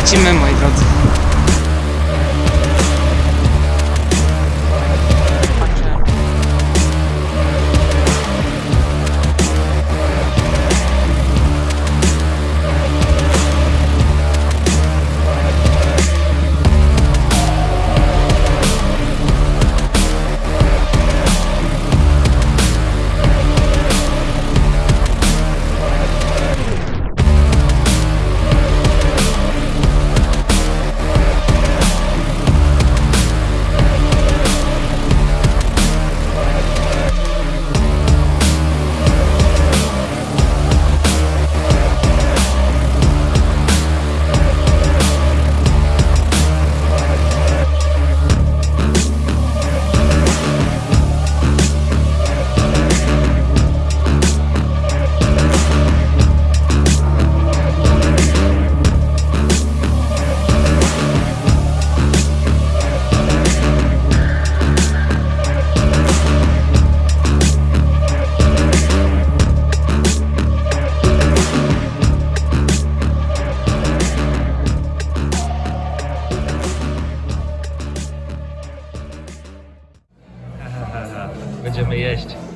Lecimy, moi drodzy. есть.